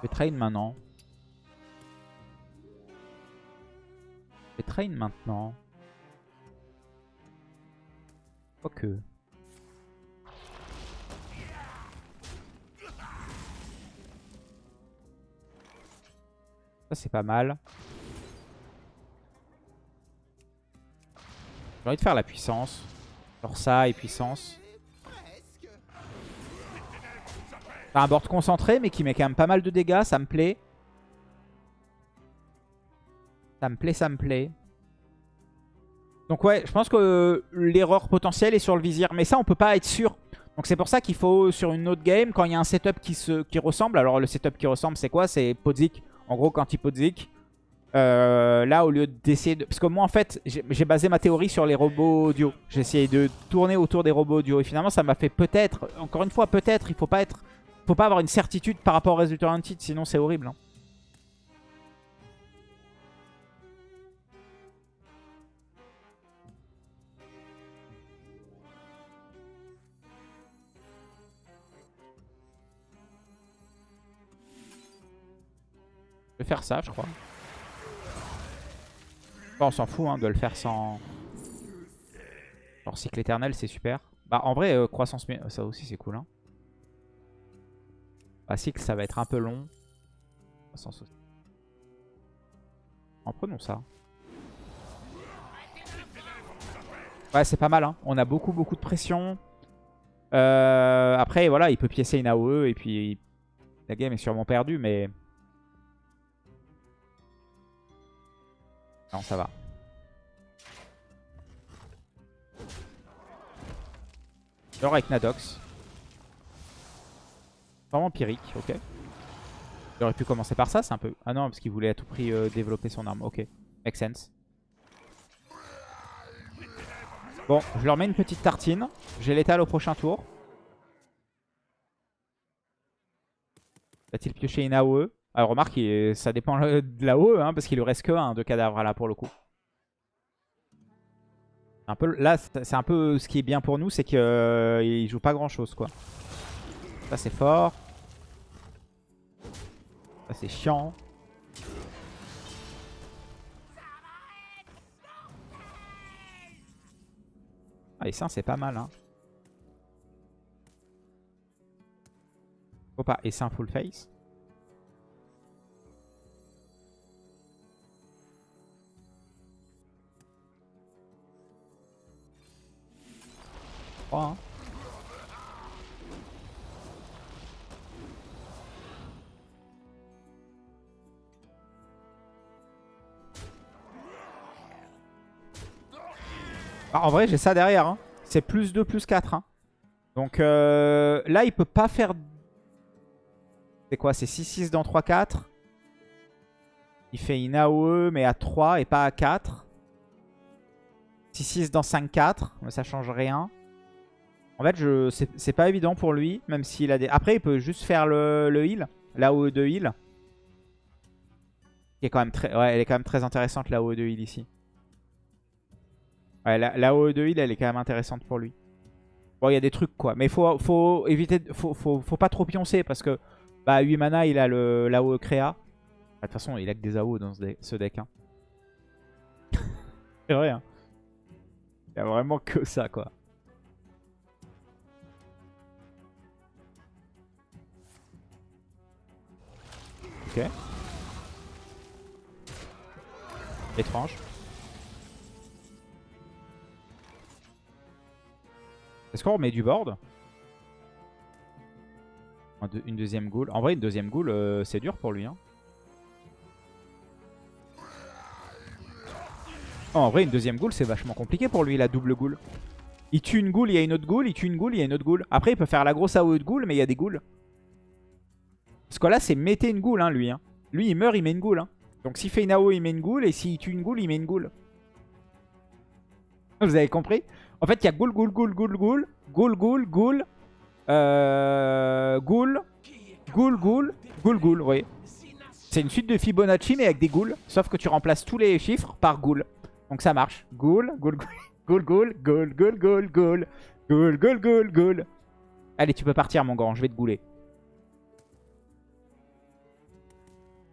Je vais trade maintenant. Je vais trade maintenant. Quoique. Ça c'est pas mal. J'ai envie de faire la puissance. Genre ça et puissance. Un board concentré mais qui met quand même pas mal de dégâts, ça me plaît. Ça me plaît, ça me plaît. Donc ouais, je pense que l'erreur potentielle est sur le vizir. Mais ça, on peut pas être sûr. Donc c'est pour ça qu'il faut, sur une autre game, quand il y a un setup qui, se, qui ressemble. Alors le setup qui ressemble, c'est quoi? C'est Podzik. En gros, quand il Podzik, euh, là, au lieu d'essayer de... Parce que moi, en fait, j'ai basé ma théorie sur les robots audio. J'ai essayé de tourner autour des robots audio. Et finalement, ça m'a fait peut-être... Encore une fois, peut-être, il faut pas être... faut pas avoir une certitude par rapport au résultat d'un titre, sinon c'est horrible. hein. Je vais faire ça, je crois. On s'en fout hein, de le faire sans... Genre cycle éternel, c'est super. Bah en vrai, euh, croissance... Ça aussi, c'est cool. Hein. Bah cycle, ça va être un peu long. En prenons ça. Ouais, c'est pas mal. Hein. On a beaucoup, beaucoup de pression. Euh, après, voilà, il peut piécer une AOE et puis la game est sûrement perdue, mais... Non, ça va. Alors avec Nadox. Vraiment empirique, ok. Il aurait pu commencer par ça, c'est un peu... Ah non, parce qu'il voulait à tout prix euh, développer son arme. Ok, make sense. Bon, je leur mets une petite tartine. J'ai l'étal au prochain tour. Va-t-il piocher une AOE Alors remarque, il- ça dépend euh, de l'AOE, hein, parce qu'il lui reste que un de cadavre là pour le coup. Un peu, là, c'est un peu ce qui est bien pour nous, c'est qu'il joue pas grand chose quoi. Ça c'est fort. Ça c'est chiant. Ah, et ça c'est pas mal hein. Faut pas, et un full face. Trois, hein. Ah, en vrai, j'ai ça derrière. hein. C'est plus 2, plus 4. hein. Donc euh, là, il peut pas faire... C'est quoi? C'est 6-6 dans 3-4. Il fait une AOE, mais à 3 et pas à 4. 6-6 dans 5-4, mais ça change rien. En fait, je... c'est pas évident pour lui, même s'il a des... Après, il peut juste faire le, le heal, l'AOE de heal. Qui est quand même elle est quand même très intéressante, l'AOE de heal ici. Ouais, la, la OE de heal, elle est quand même intéressante pour lui. Bon, il y a des trucs, quoi. Mais faut, faut éviter... de- Faut, faut, faut pas trop pioncer, parce que... Bah, 8 mana, il a le l'AOE créa. Bah, De toute façon, il a que des AOE dans ce deck. Ce deck hein. C'est vrai, hein. Il y a vraiment que ça, quoi. Ok. Étrange. Est-ce qu'on remet du board Une deuxième ghoul. En vrai, une deuxième ghoul, euh, c'est dur pour lui. Hein. En vrai, une deuxième ghoul, c'est vachement compliqué pour lui, la double ghoul. Il tue une ghoul, il y a une autre ghoul, il tue une ghoul, il y a une autre ghoul. Après, il peut faire la grosse AOE de ghoul, mais il y a des ghouls. Parce que là, c'est mettez une ghoul, hein, lui. Hein. Lui, il meurt, il met une ghoul. Hein. Donc s'il fait une AOE, il met une ghoul, et s'il tue une ghoul, il met une ghoul. Vous avez compris? En fait, il y a ghoul, ghoul, ghoul, ghoul, ghoul, ghoul, ghoul, ghoul, euh, ghoul, ghoul, ghoul, ghoul, ghoul, voyez C'est une suite de Fibonacci, mais avec des ghouls. Sauf que tu remplaces tous les chiffres par ghoul. Donc ça marche. Ghoul, ghoul, ghoul, ghoul, ghoul, ghoul, ghoul, ghoul, ghoul, ghoul, ghoul, ghoul. Allez, tu peux partir, mon grand, je vais te gouler.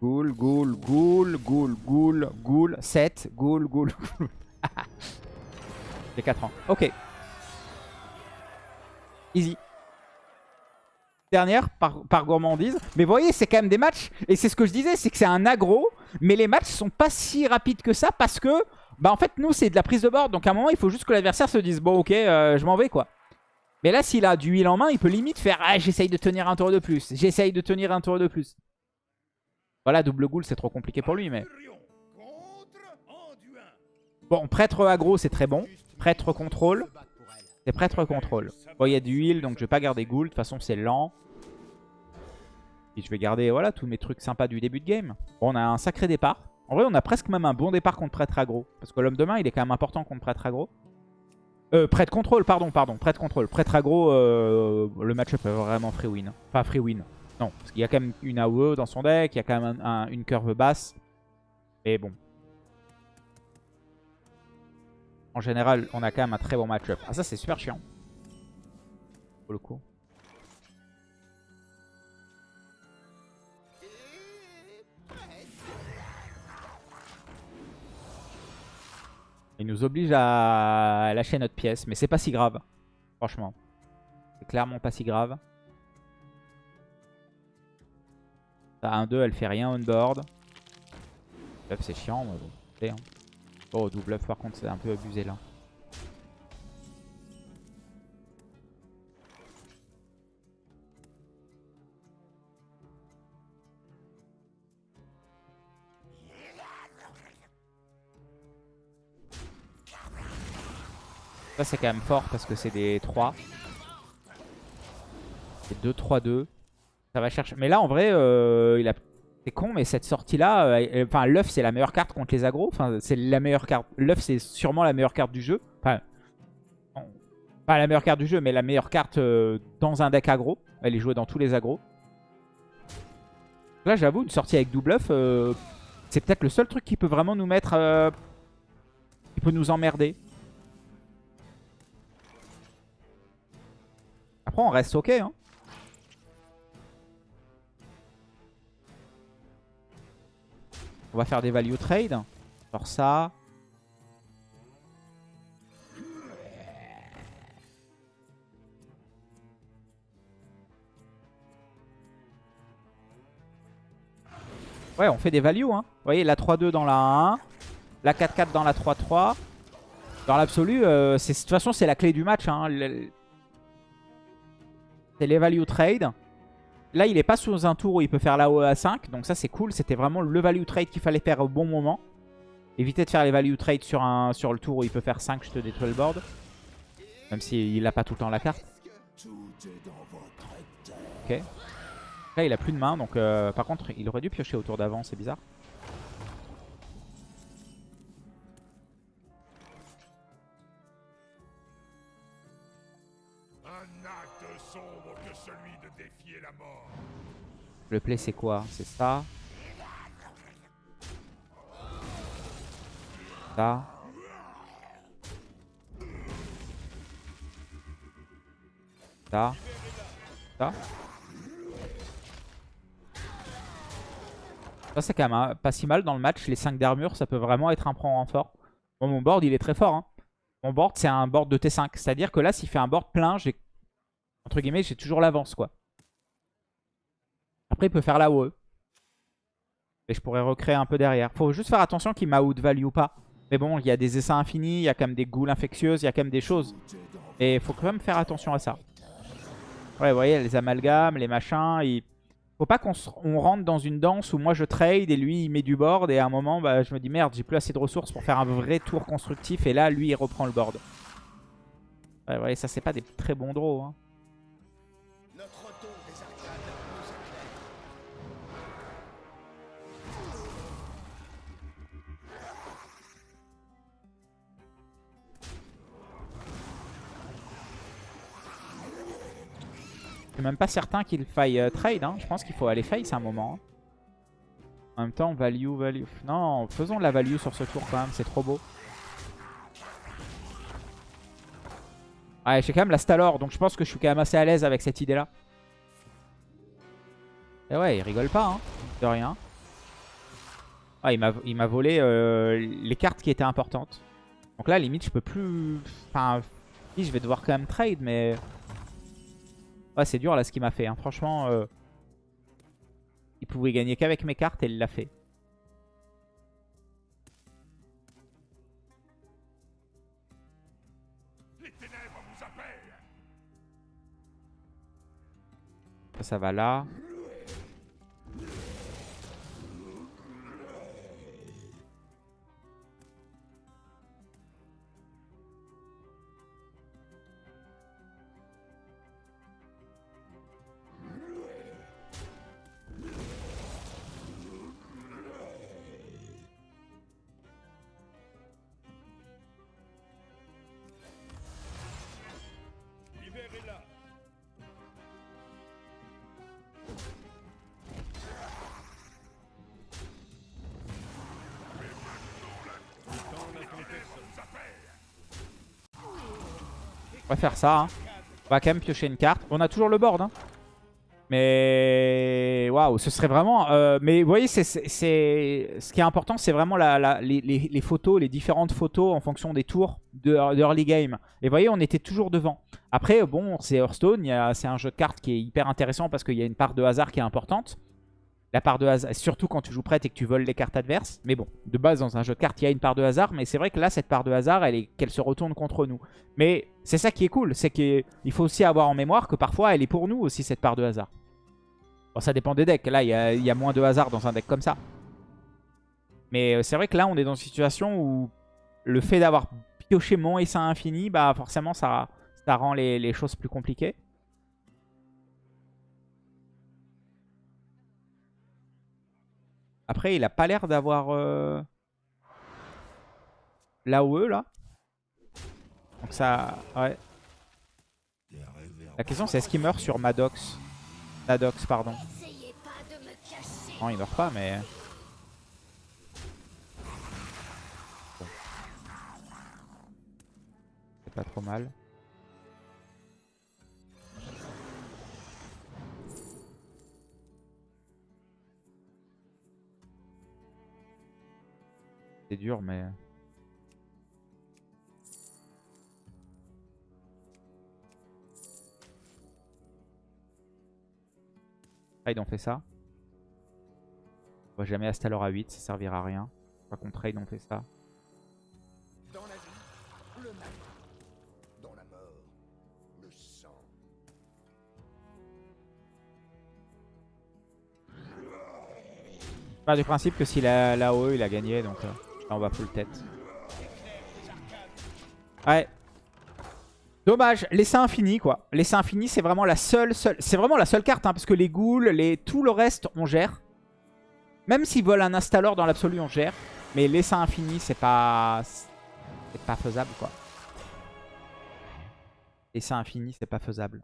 Ghoul, ghoul, ghoul, ghoul, ghoul, ghoul, 7, ghoul, ghoul, ghoul. J'ai 4 ans. Ok. Easy. Dernière par, par gourmandise. Mais voyez, c'est quand même des matchs. Et c'est ce que je disais, c'est que c'est un aggro. Mais les matchs sont pas si rapides que ça parce que, bah en fait, nous, c'est de la prise de board. Donc à un moment, il faut juste que l'adversaire se dise, bon, ok, euh, je m'en vais, quoi. Mais là, s'il a du heal en main, il peut limite faire, ah, j'essaye de tenir un tour de plus. J'essaye de tenir un tour de plus. Voilà, double ghoul, c'est trop compliqué pour lui, mais... Bon, prêtre aggro, c'est très bon. Prêtre contrôle. C'est prêtre contrôle. Bon, il y a du heal, donc je vais pas garder ghoul. De toute façon, c'est lent. Et je vais garder, voilà, tous mes trucs sympas du début de game. Bon, on a un sacré départ. En vrai, on a presque même un bon départ contre prêtre aggro. Parce que l'homme de main, il est quand même important contre prêtre aggro. Euh, prêtre contrôle, pardon, pardon. Prêtre contrôle. Prêtre aggro, euh, le match-up est vraiment free win. Enfin, free win. Non, parce qu'il y a quand même une AOE dans son deck, il y a quand même un- un- une curve basse. Mais bon. En général, on a quand même un très bon match-up. Ah ça, c'est super chiant. Pour le coup. Il nous oblige à lâcher notre pièce, mais c'est pas si grave. Franchement. C'est clairement pas si grave. Ça, 1-2, elle fait rien on board. C'est chiant, mais bon. Oh, double bluff, par contre, c'est un peu abusé là. Ça, c'est quand même fort parce que c'est des 3. C'est 2-3-2. Ça va chercher. Mais là, en vrai, euh, il a... c'est con, mais cette sortie-là, euh, enfin, l'œuf, c'est la meilleure carte contre les agros. Enfin, c'est la meilleure carte. L'œuf, c'est sûrement la meilleure carte du jeu. Enfin, pas la meilleure carte du jeu, mais la meilleure carte euh, dans un deck aggro. Elle est jouée dans tous les agros. Là, j'avoue, une sortie avec double œuf, euh, c'est peut-être le seul truc qui peut vraiment nous mettre... euh, qui peut nous emmerder. Après, on reste ok. Hein. On va faire des value trade. Genre ça. Ouais, on fait des values. Hein. Vous voyez, la 3-2 dans la 1. La 4-4 dans la 3-3. Dans l'absolu, euh, de toute façon, c'est la clé du match. Hein. C'est les value trade. Là, il est pas sous un tour où il peut faire la OE à 5. Donc ça, c'est cool. C'était vraiment le value trade qu'il fallait faire au bon moment. Évitez de faire les value trade sur, un, sur le tour où il peut faire 5, je te détruis le board. Même s'il a pas tout le temps la carte. Ok. Là, il a plus de main. Donc, euh, par contre, il aurait dû piocher au tour d'avant. C'est bizarre. Le play, c'est quoi? C'est ça. Ça. Ça. Ça. Ça, c'est quand même hein, pas si mal dans le match. Les 5 d'armure, ça peut vraiment être un point renfort. Bon, mon board, il est très fort. hein. Mon board, c'est un board de T5. C'est-à-dire que là, s'il fait un board plein, j'ai entre guillemets, j'ai toujours l'avance, quoi. Après, il peut faire la OE. Et je pourrais recréer un peu derrière. Faut juste faire attention qu'il m'a outvalue ou pas. Mais bon, il y a des essais infinis, il y a quand même des ghouls infectieuses, il y a quand même des choses. Et faut quand même faire attention à ça. Ouais, vous voyez, les amalgames, les machins. Il faut pas qu'on rentre dans une danse où moi je trade et lui il met du board. Et à un moment, bah, je me dis merde, j'ai plus assez de ressources pour faire un vrai tour constructif. Et là, lui, il reprend le board. Ouais, vous voyez, ça, c'est pas des très bons draws. Hein. Suis même pas certain qu'il faille euh, trade. Hein. Je pense qu'il faut aller face à un moment. hein. En même temps, value, value. Non, faisons de la value sur ce tour quand même. C'est trop beau. Ouais, j'ai quand même la Stalor. Donc je pense que je suis quand même assez à l'aise avec cette idée-là. Et ouais, il rigole pas. Hein, de rien. Ouais, il m'a- volé euh, les cartes qui étaient importantes. Donc là, limite, je peux plus... Enfin, je vais devoir quand même trade, mais... Ouais, c'est dur là ce qu'il m'a fait. hein. Franchement, euh, il pouvait gagner qu'avec mes cartes et il l'a fait. Ça, ça va là. On va faire ça. hein. On va quand même piocher une carte. On a toujours le board. hein. Mais waouh, ce serait vraiment... euh, mais vous voyez, c'est ce qui est important, c'est vraiment la, les, photos, les différentes photos en fonction des tours de, game. Et vous voyez, on était toujours devant. Après, bon, c'est Hearthstone, c'est un jeu de cartes qui est hyper intéressant parce qu'il y a une part de hasard qui est importante. La part de hasard, surtout quand tu joues prête et que tu voles les cartes adverses. Mais bon, de base, dans un jeu de cartes, il y a une part de hasard. Mais c'est vrai que là, cette part de hasard, elle est qu'elle se retourne contre nous. Mais c'est ça qui est cool. C'est qu'il faut aussi avoir en mémoire que parfois, elle est pour nous aussi, cette part de hasard. Bon, ça dépend des decks. Là, il y a, moins de hasard dans un deck comme ça. Mais euh, c'est vrai que là, on est dans une situation où le fait d'avoir pioché mon essaim infini, bah forcément, ça, ça rend les choses plus compliquées. Après, il a pas l'air d'avoir euh, l'AOE là. Donc ça, ouais. La question c'est est-ce qu'il meurt sur Maddox? Maddox, pardon. Non, il meurt pas, mais... C'est pas trop mal. C'est dur, mais... Trade, on fait ça. On va jamais Astalor à 8, ça servira à rien. Pas qu'on trade, on fait ça. Dans la vie, le mal. Dans la mort, le sang. Pas du principe que s'il a l'AOE, il a gagné, donc euh, là, on va full tête. Ouais. Dommage, l'essai infini quoi. L'essai infini c'est vraiment la seule, seule c'est vraiment la seule carte hein, parce que les ghouls, les, tout le reste on gère. Même s'ils volent un Astalor dans l'absolu on gère. Mais l'essai infini c'est pas, c'est pas faisable quoi. L'essai infini c'est pas faisable.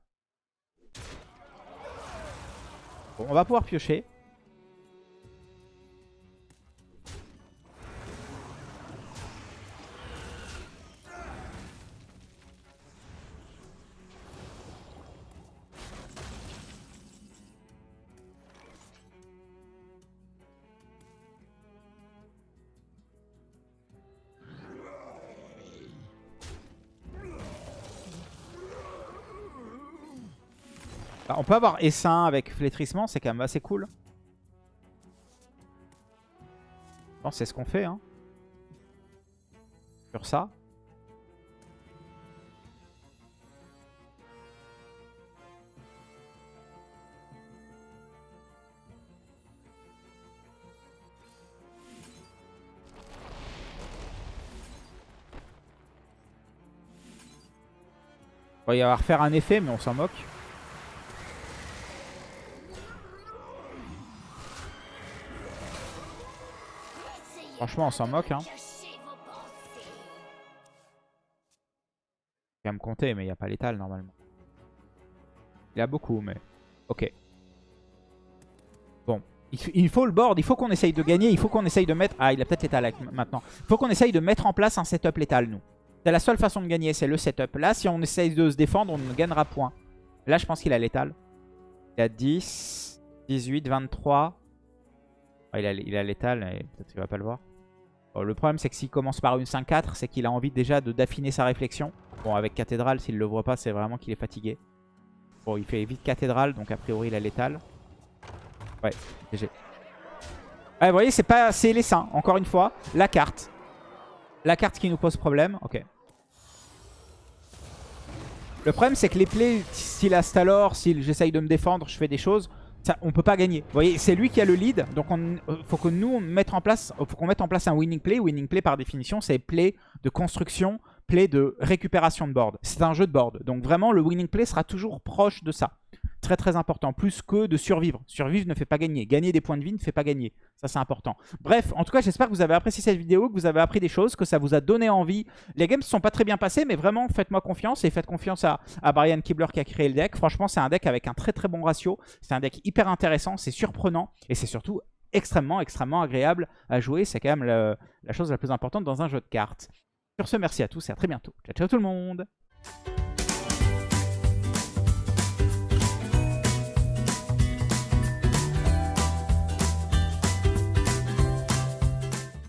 Bon, on va pouvoir piocher. on peut avoir essaim avec flétrissement, c'est quand même assez cool. Bon, c'est ce qu'on fait. Hein. Sur ça. Il va y avoir faire un effet, mais on s'en moque. Franchement, on s'en moque. Hein. Il va me compter, mais il n'y a pas l'étal normalement. Il a beaucoup, mais... Ok. Bon. Il faut le board, il faut qu'on essaye de gagner, il faut qu'on essaye de mettre... Ah, il a peut-être l'étal maintenant. Il faut qu'on essaye de mettre en place un setup létal, nous. C'est la seule façon de gagner, c'est le setup. Là, si on essaye de se défendre, on ne gagnera point. Là, je pense qu'il a l'étal. Il a 10, 18, 23. Il a il a l'étal, peut-être qu'il va pas le voir. Le problème, c'est que s'il commence par une 5-4, c'est qu'il a envie déjà d'affiner sa réflexion. Bon, avec cathédrale, s'il le voit pas, c'est vraiment qu'il est fatigué. Bon, il fait vite cathédrale, donc a priori, il a l'étal. Ouais, GG. Ouais, vous voyez, c'est pas c'est les seins, encore une fois. La carte. La carte qui nous pose problème. Ok. Le problème, c'est que les plays, s'il Astalor, si j'essaye de me défendre, je fais des choses, ça, on peut pas gagner. Vous voyez, c'est lui qui a le lead, donc il faut que nous, on en place, faut qu'on mette en place un winning play. Winning play, par définition, c'est play de construction, play de récupération de board. C'est un jeu de board, donc vraiment, le winning play sera toujours proche de ça. Très très important, plus que de survivre. Survivre ne fait pas gagner. Gagner des points de vie ne fait pas gagner. Ça c'est important. Bref, en tout cas j'espère que vous avez apprécié cette vidéo, que vous avez appris des choses, que ça vous a donné envie. Les games ne sont pas très bien passés, mais vraiment faites-moi confiance et faites confiance à, à Brian Kibler qui a créé le deck. Franchement c'est un deck avec un très très bon ratio. C'est un deck hyper intéressant, c'est surprenant et c'est surtout extrêmement extrêmement agréable à jouer. C'est quand même la chose la plus importante dans un jeu de cartes. Sur ce, merci à tous et à très bientôt. Ciao ciao tout le monde